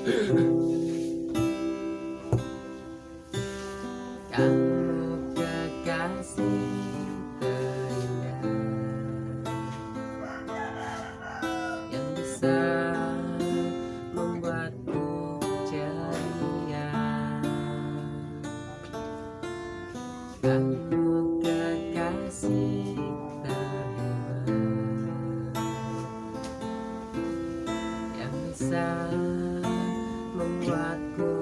Kamu kekasih terindah Yang bisa membuatku ceria Kamu kekasih terindah Yang bisa membuatku